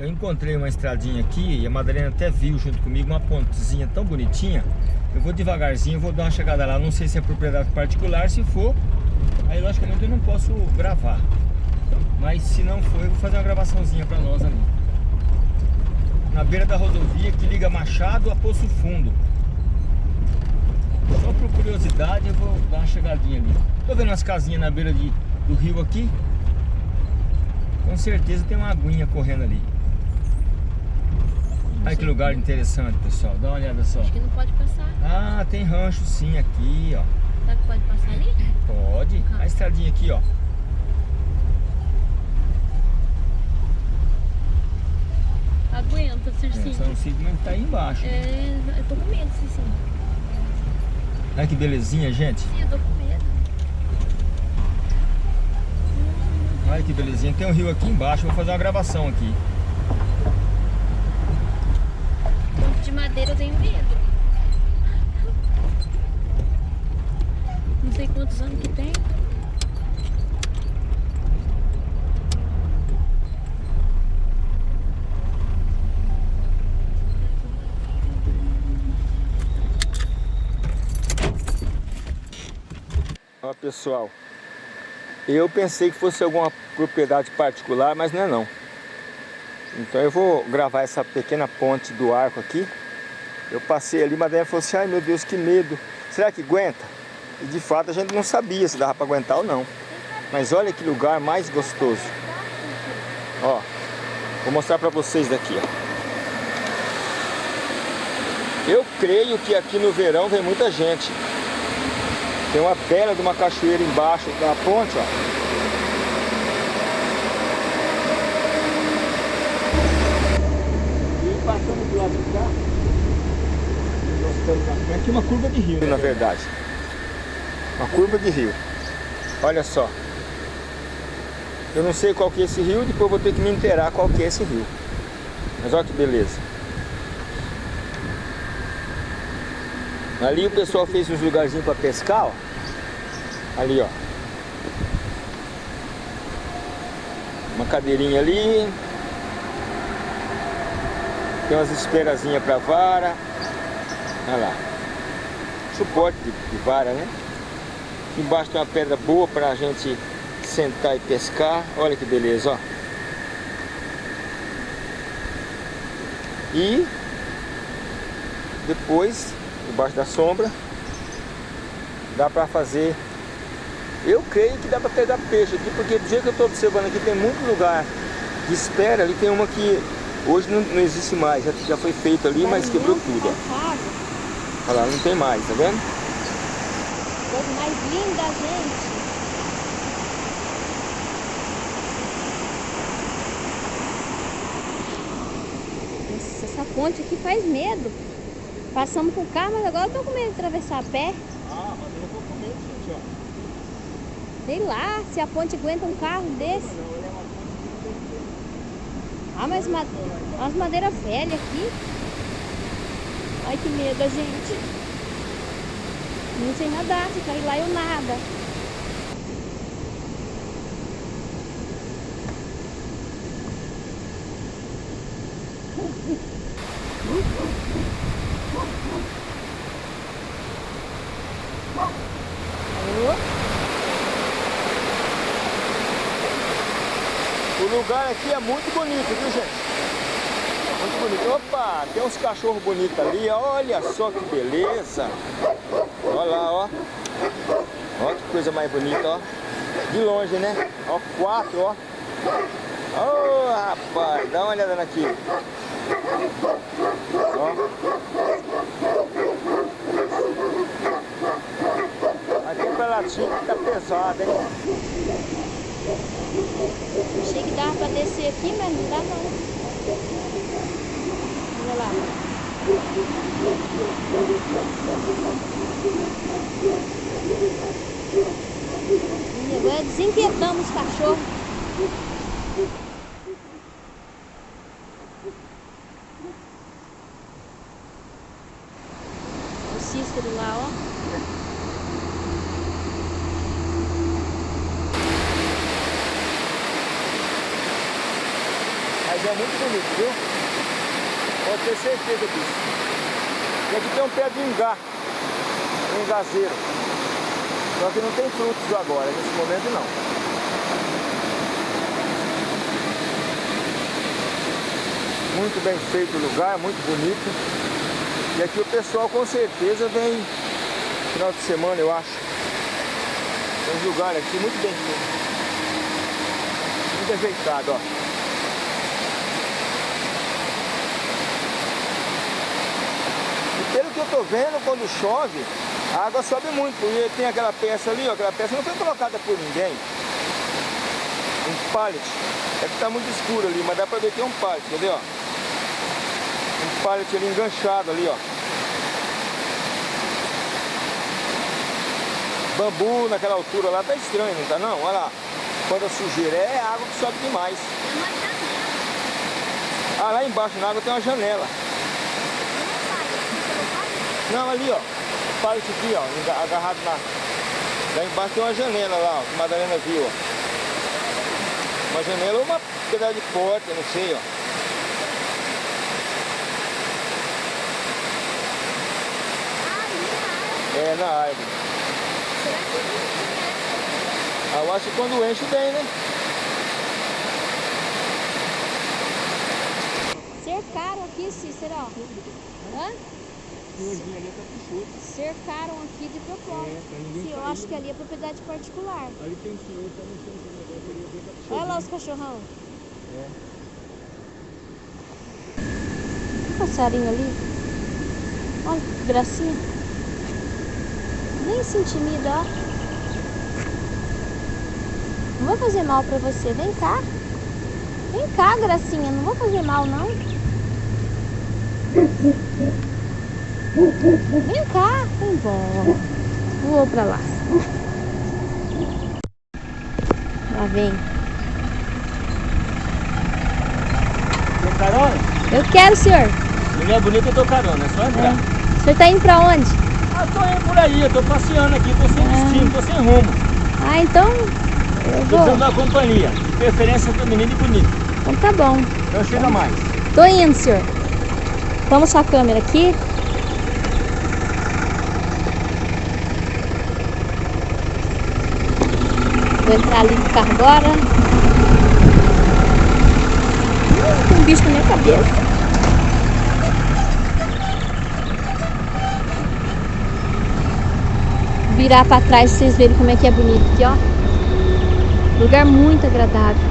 Eu encontrei uma estradinha aqui e a Madalena até viu junto comigo uma pontezinha tão bonitinha. Eu vou devagarzinho, vou dar uma chegada lá. Não sei se é propriedade particular, se for, aí logicamente eu não posso gravar. Mas se não for, eu vou fazer uma gravaçãozinha pra nós ali. Na beira da rodovia que liga Machado a Poço Fundo. Só por curiosidade eu vou dar uma chegadinha ali. Tô vendo as casinhas na beira de, do rio aqui. Com certeza tem uma aguinha correndo ali. Olha que lugar interessante, pessoal. Dá uma olhada só. Acho que não pode passar. Ah, tem rancho sim aqui, ó. Será que pode passar ali? Pode. A estradinha aqui, ó. Aguenta, É, Circinho. só não sei como é tá aí embaixo. É, eu tô com medo, Circinho. Olha que belezinha, gente. Sim, eu tô com medo. Olha que belezinha. Tem um rio aqui embaixo. Vou fazer uma gravação aqui. Ponto de madeira eu tenho medo. Não sei quantos anos que tem. Ó, pessoal. Eu pensei que fosse alguma propriedade particular, mas não é não. Então eu vou gravar essa pequena ponte do arco aqui. Eu passei ali, mas daí falou assim, ai meu Deus, que medo. Será que aguenta? E de fato a gente não sabia se dava para aguentar ou não. Mas olha que lugar mais gostoso. Ó, vou mostrar para vocês daqui, ó. Eu creio que aqui no verão vem muita gente. Tem uma bela de uma cachoeira embaixo da ponte, ó. E passando do lado de cá, estamos aqui uma curva de rio, na verdade. Uma curva de rio. Olha só. Eu não sei qual que é esse rio, depois vou ter que me inteirar qual que é esse rio. Mas olha que beleza. Ali o pessoal fez uns lugarzinhos para pescar, ó. Ali, ó. Uma cadeirinha ali. Tem umas esperazinhas para vara. Olha lá. Suporte de, de vara, né? Embaixo tem uma pedra boa para a gente sentar e pescar. Olha que beleza, ó. E depois debaixo da sombra dá para fazer eu creio que dá para pegar peixe aqui porque do jeito que eu estou observando aqui tem muito lugar de espera ali tem uma que hoje não, não existe mais já, já foi feito ali mas quebrou tudo ó. Olha lá não tem mais tá vendo Coisa mais linda, gente. Nossa, essa ponte aqui faz medo. Passamos com o carro, mas agora eu tô com medo de atravessar a pé. ah mas eu vou comer gente ó Sei lá, se a ponte aguenta um carro desse. Ah, mas ma umas madeiras velhas aqui. Ai, que medo, gente. Não sei nadar, se cair lá eu nada. O lugar aqui é muito bonito, viu gente? Bonito. Opa, tem uns cachorros bonitos ali, olha só que beleza. Olha lá, ó. Olha que coisa mais bonita, ó. De longe, né? Ó, quatro, ó. Ô, rapaz, dá uma olhada aqui. Ó. Aqui pra latinha tá pesado, hein? Achei que dava pra descer aqui, mas não dá não. Lá. E agora desinquietamos os cachorros. O Cícero lá, ó. Mas é muito bonito, viu? Pode ter certeza disso. E aqui tem um pé de ingá, um engazeiro. Só que não tem frutos agora, nesse momento não. Muito bem feito o lugar, muito bonito. E aqui o pessoal com certeza vem final de semana, eu acho. Tem um lugar aqui muito bem feito. Muito ajeitado, ó. Pelo que eu tô vendo, quando chove, a água sobe muito, porque tem aquela peça ali, ó, aquela peça não foi colocada por ninguém. Um pallet. É que tá muito escuro ali, mas dá pra ver que é um pallet, ó? Um pallet ali enganchado ali, ó. Bambu naquela altura lá tá estranho, não tá não? Olha lá. Quando a sujeira é água que sobe demais. Ah, lá embaixo na água tem uma janela. Não, ali ó. Pallet aqui ó, agarrado na... Lá embaixo tem uma janela lá, ó, que Madalena viu, ó. Uma janela ou uma pedaço de porta, não sei, ó. É, na árvore. Ah, eu acho que quando enche bem, né? Cercaram aqui, Cícero, ó. Hã? Cercaram aqui de propósito. É, Sim, eu acho que ali é propriedade particular. Ali tem um senhor, tá mexendo com o negócio Olha lá os cachorrão. É. Um passarinho ali. Olha que gracinha. Nem se intimida, ó. Não vou fazer mal pra você. Vem cá. Vem cá, gracinha. Não vou fazer mal, não. Vem cá. Vem embora. Vou pra lá. Lá vem. Tem carona? Eu quero, senhor. Mulher bonita, eu dou carona, é só entrar. O senhor tá indo pra onde? Ah, tô indo por aí, eu tô passeando aqui, tô sem destino, tô sem rumo. Ah, então eu Tô vou. precisando da companhia. De preferência feminina e bonita. Então tá bom. Então chega mais. Tô indo, senhor. Vamos sua câmera aqui. Vou entrar ali no carro agora. Ih, Tem um bicho na minha cabeça. Virar pra trás vocês verem como é que é bonito aqui, ó. Lugar muito agradável.